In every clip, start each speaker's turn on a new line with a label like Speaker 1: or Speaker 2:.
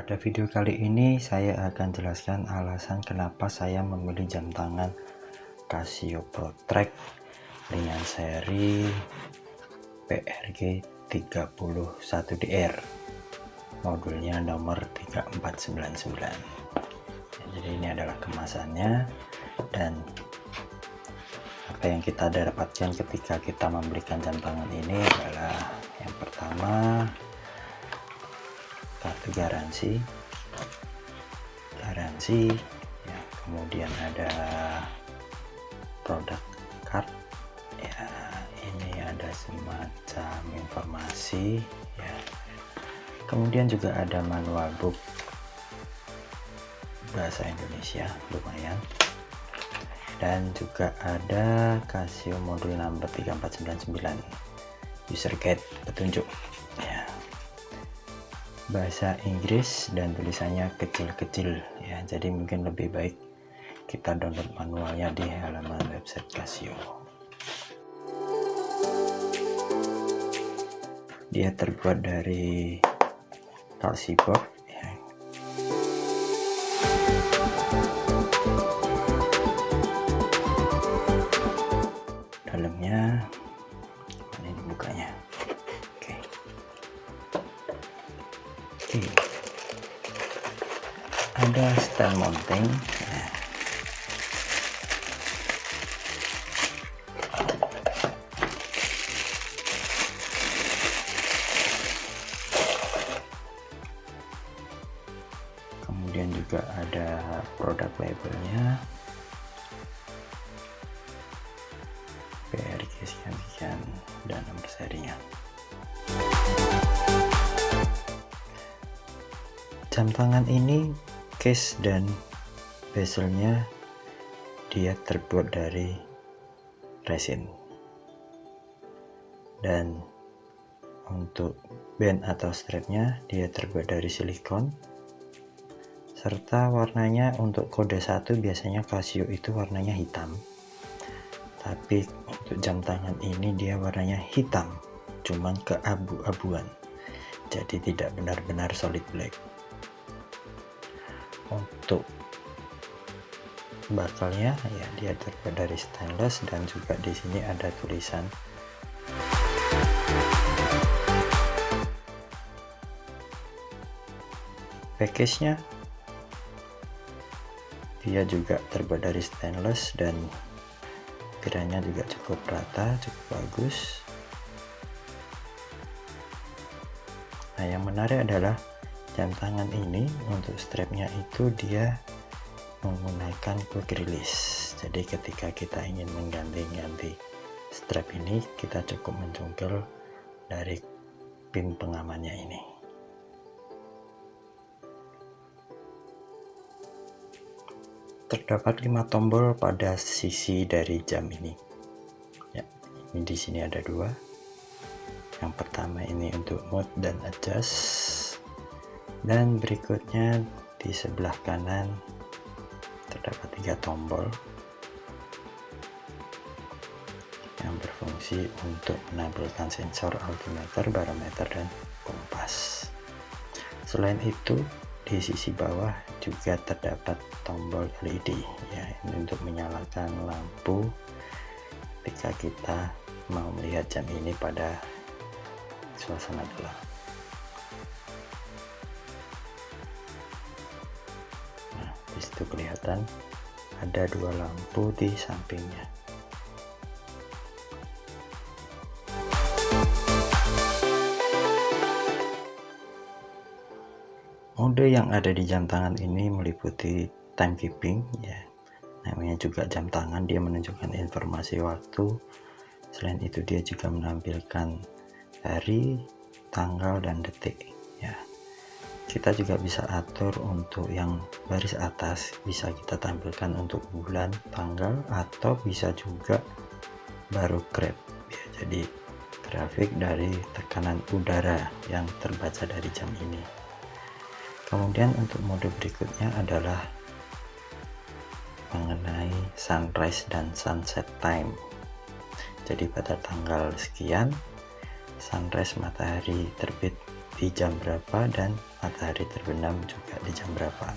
Speaker 1: Pada video kali ini saya akan jelaskan alasan kenapa saya memilih jam tangan Casio ProTrack dengan seri PRG 31DR modulnya nomor 3499 jadi ini adalah kemasannya. Dan apa yang kita dapatkan ketika kita membelikan jam tangan ini adalah yang pertama kartu garansi? Garansi ya, kemudian ada produk card. Ya ini ada semacam informasi ya. Kemudian juga ada manual book. Bahasa Indonesia lumayan. Dan juga ada Casio modul number 3499 user guide petunjuk bahasa Inggris dan tulisannya kecil-kecil. Ya jadi mungkin lebih baik kita download manualnya di halaman website Casio. Dia terbuat dari kalsi Ada stand mounting. Kemudian juga ada produk labelnya. PRG sekian-sekian dan nomor serinya. jam tangan ini case dan bezelnya dia terbuat dari resin. Dan untuk band atau strapnya dia terbuat dari silikon. Serta warnanya untuk kode satu biasanya Casio itu warnanya hitam. Tapi untuk jam tangan ini dia warnanya hitam cuman keabu-abuan. Jadi tidak benar-benar solid black untuk bakalnya. Ya dia terbuat dari stainless dan juga di sini ada tulisan. Package nya dia juga terbuat dari stainless dan kiranya juga cukup rata cukup bagus. Nah yang menarik adalah jam tangan ini untuk strapnya itu dia menggunakan quick release. Jadi ketika kita ingin mengganti-ganti strap ini kita cukup mencungkel dari pin pengamannya ini. Terdapat lima tombol pada sisi dari jam ini. Ya ini di sini ada dua. Yang pertama ini untuk mode dan adjust dan berikutnya di sebelah kanan terdapat tiga tombol yang berfungsi untuk menampilkan sensor altimeter, barometer, dan kompas. Selain itu, di sisi bawah juga terdapat tombol LED ya ini untuk menyalakan lampu ketika kita mau melihat jam ini pada suasana gelap. Itu kelihatan ada dua lampu di sampingnya. Mode yang ada di jam tangan ini meliputi timekeeping ya. Namanya juga jam tangan dia menunjukkan informasi waktu. Selain itu dia juga menampilkan hari tanggal dan detik kita juga bisa atur untuk yang baris atas bisa kita tampilkan untuk bulan tanggal atau bisa juga baru grab. Ya, jadi grafik dari tekanan udara yang terbaca dari jam ini. Kemudian untuk mode berikutnya adalah mengenai sunrise dan sunset time. Jadi pada tanggal sekian sunrise matahari terbit di jam berapa dan matahari terbenam juga di jam berapa.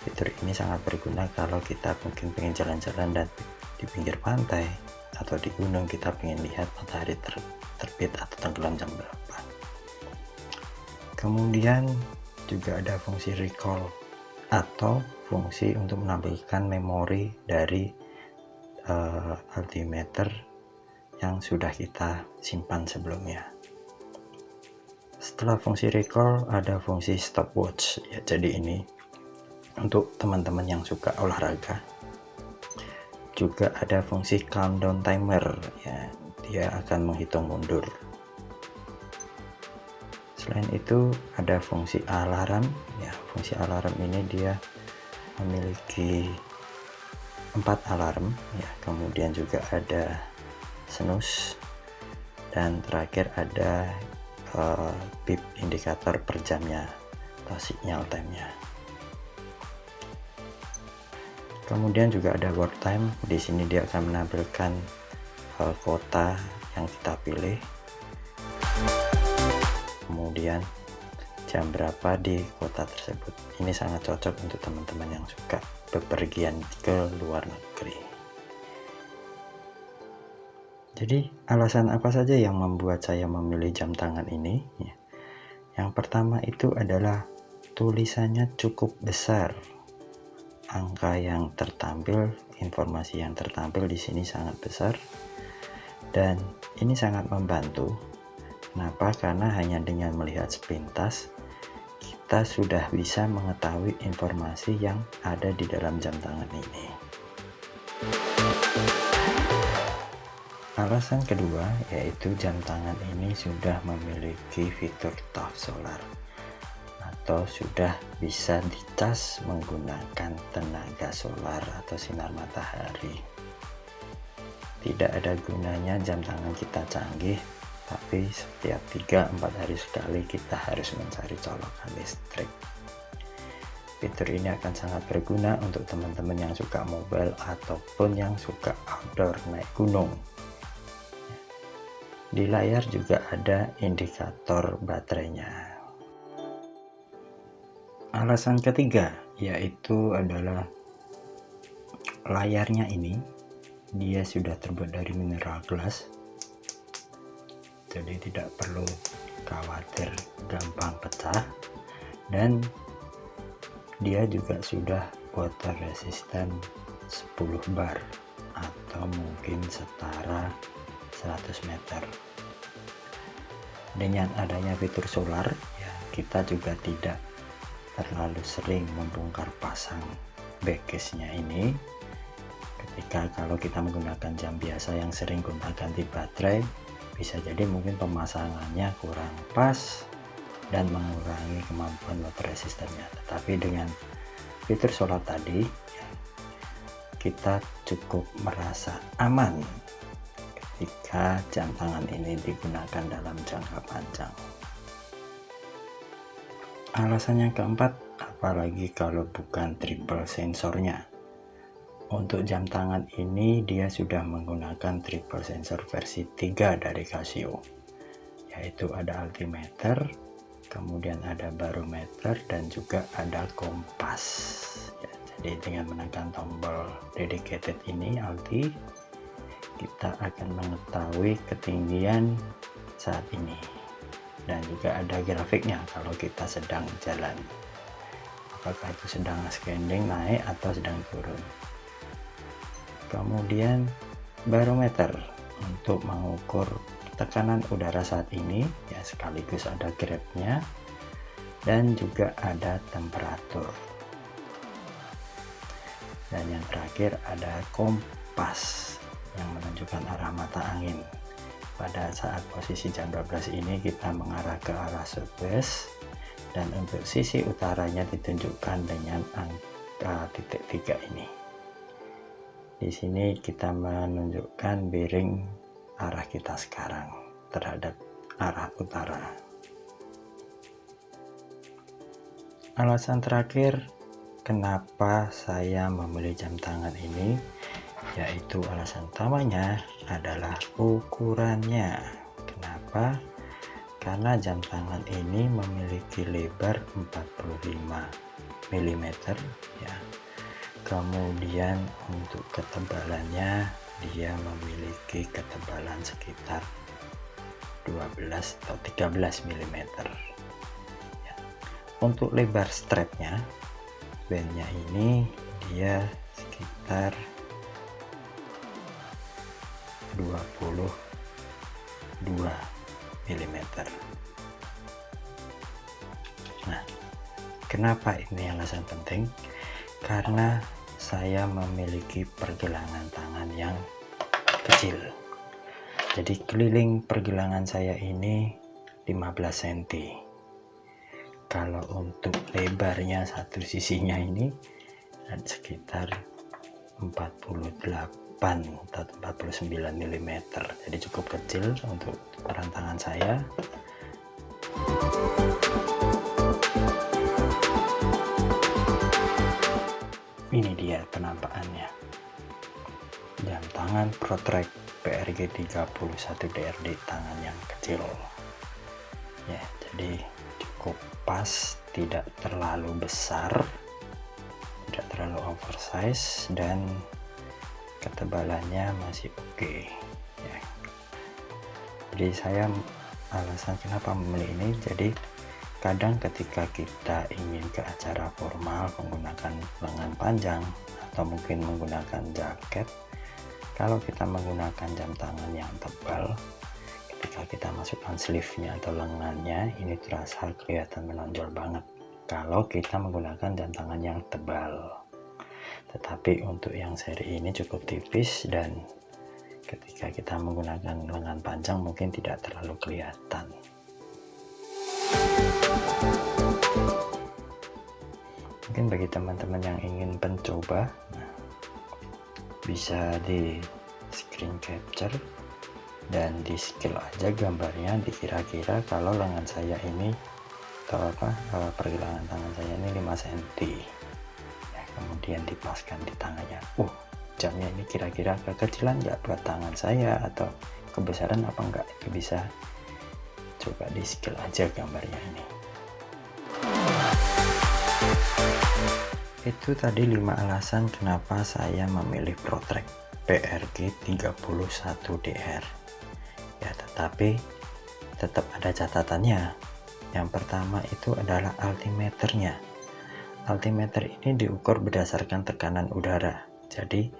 Speaker 1: Fitur ini sangat berguna kalau kita mungkin pengen jalan-jalan dan di pinggir pantai atau di gunung kita pengen lihat matahari ter terbit atau tenggelam jam berapa. Kemudian juga ada fungsi recall atau fungsi untuk menampilkan memori dari uh, altimeter yang sudah kita simpan sebelumnya setelah fungsi recall ada fungsi stopwatch ya jadi ini untuk teman-teman yang suka olahraga. Juga ada fungsi countdown timer ya dia akan menghitung mundur. Selain itu ada fungsi alarm ya fungsi alarm ini dia memiliki empat alarm ya kemudian juga ada snooze dan terakhir ada uh, bip indikator per jamnya atau signal time-nya. Kemudian juga ada work time. Di sini dia akan menampilkan uh, kota yang kita pilih. Kemudian jam berapa di kota tersebut. Ini sangat cocok untuk teman-teman yang suka bepergian ke luar negeri. Jadi alasan apa saja yang membuat saya memilih jam tangan ini? Ya. Yang pertama itu adalah tulisannya cukup besar. Angka yang tertampil, informasi yang tertampil di sini sangat besar. Dan ini sangat membantu. Kenapa? Karena hanya dengan melihat sepintas kita sudah bisa mengetahui informasi yang ada di dalam jam tangan ini. Alasan kedua yaitu jam tangan ini sudah memiliki fitur top solar atau sudah bisa dicas menggunakan tenaga solar atau sinar matahari. Tidak ada gunanya jam tangan kita canggih, tapi setiap 3-4 hari sekali kita harus mencari colokan listrik. Fitur ini akan sangat berguna untuk teman-teman yang suka mobile ataupun yang suka outdoor naik gunung di layar juga ada indikator baterainya. Alasan ketiga yaitu adalah layarnya ini dia sudah terbuat dari mineral glass jadi tidak perlu khawatir gampang pecah dan dia juga sudah water resistant 10 bar atau mungkin setara 100 meter. Dengan adanya fitur solar ya. kita juga tidak terlalu sering membongkar pasang backcase nya ini. Ketika kalau kita menggunakan jam biasa yang sering gonta ganti baterai bisa jadi mungkin pemasangannya kurang pas dan mengurangi kemampuan water resistannya tetapi dengan fitur solar tadi kita cukup merasa aman jika jam tangan ini digunakan dalam jangka panjang. Alasan yang keempat, apalagi kalau bukan triple sensornya. Untuk jam tangan ini dia sudah menggunakan triple sensor versi 3 dari Casio. Yaitu ada altimeter, kemudian ada barometer dan juga ada kompas. Ya, jadi dengan menekan tombol dedicated ini alti kita akan mengetahui ketinggian saat ini. Dan juga ada grafiknya kalau kita sedang jalan. Apakah itu sedang scanning naik atau sedang turun. Kemudian barometer untuk mengukur tekanan udara saat ini ya sekaligus ada grabnya dan juga ada temperatur. Dan yang terakhir ada kompas yang menunjukkan arah mata angin. Pada saat posisi jam 12 ini kita mengarah ke arah southwest dan untuk sisi utaranya ditunjukkan dengan angka titik tiga ini. Di sini kita menunjukkan bearing arah kita sekarang terhadap arah utara. Alasan terakhir kenapa saya memilih jam tangan ini yaitu alasan utamanya adalah ukurannya. Kenapa? Karena jam tangan ini memiliki lebar 45 mm ya. Kemudian untuk ketebalannya dia memiliki ketebalan sekitar 12 atau 13 mm ya. untuk lebar strapnya bandnya ini dia sekitar mm nah kenapa ini alasan penting? Karena saya memiliki pergelangan tangan yang kecil. Jadi keliling pergelangan saya ini 15 cm kalau untuk lebarnya satu sisinya ini sekitar 48 atau 49 mm jadi cukup kecil untuk ukuran tangan saya. Ini dia penampakannya. Jam tangan Protrek PRG 31 DRD tangan yang kecil. Ya jadi cukup pas tidak terlalu besar tidak terlalu oversize dan ketebalannya masih oke okay. ya. jadi saya alasan kenapa memilih ini jadi kadang ketika kita ingin ke acara formal menggunakan lengan panjang atau mungkin menggunakan jaket kalau kita menggunakan jam tangan yang tebal ketika kita masukkan sleeve-nya atau lengannya ini terasa kelihatan menonjol banget kalau kita menggunakan jam tangan yang tebal tetapi untuk yang seri ini cukup tipis dan ketika kita menggunakan lengan panjang mungkin tidak terlalu kelihatan. Mungkin bagi teman-teman yang ingin mencoba bisa di screen capture dan di skill aja gambarnya dikira-kira kalau lengan saya ini atau apa eh, pergelangan tangan saya ini 5 cm kemudian dipaskan di tangannya. Uh jamnya ini kira-kira kekecilan nggak buat tangan saya atau kebesaran apa enggak bisa coba di skill aja gambarnya ini. Itu tadi 5 alasan kenapa saya memilih Protrek PRG 31DR ya tetapi tetap ada catatannya. Yang pertama itu adalah altimeternya altimeter ini diukur berdasarkan tekanan udara. Jadi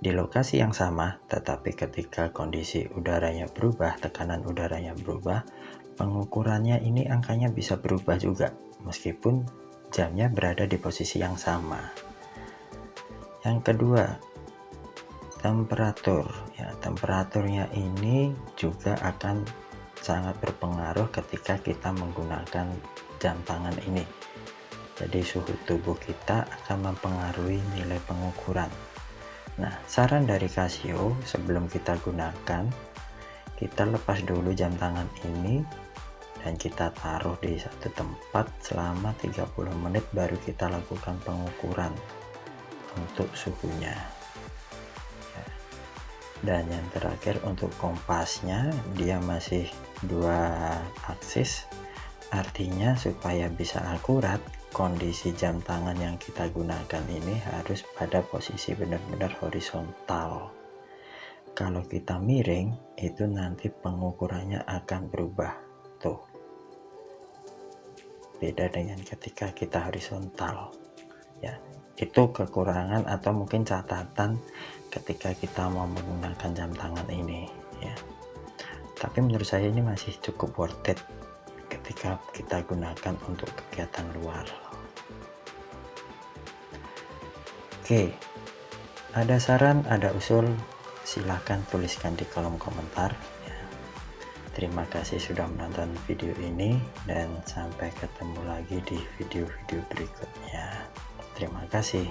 Speaker 1: di lokasi yang sama tetapi ketika kondisi udaranya berubah tekanan udaranya berubah pengukurannya ini angkanya bisa berubah juga meskipun jamnya berada di posisi yang sama. Yang kedua temperatur. Ya temperaturnya ini juga akan sangat berpengaruh ketika kita menggunakan jam tangan ini jadi suhu tubuh kita akan mempengaruhi nilai pengukuran nah saran dari Casio sebelum kita gunakan kita lepas dulu jam tangan ini dan kita taruh di satu tempat selama 30 menit baru kita lakukan pengukuran untuk suhunya ya. dan yang terakhir untuk kompasnya dia masih dua aksis artinya supaya bisa akurat kondisi jam tangan yang kita gunakan ini harus pada posisi benar-benar horizontal. Kalau kita miring itu nanti pengukurannya akan berubah. Tuh. Beda dengan ketika kita horizontal. Ya itu kekurangan atau mungkin catatan ketika kita mau menggunakan jam tangan ini ya. Tapi menurut saya ini masih cukup worth it ketika kita gunakan untuk kegiatan luar oke ada saran ada usul silahkan tuliskan di kolom komentar Terima kasih sudah menonton video ini dan sampai ketemu lagi di video-video berikutnya. Terima kasih.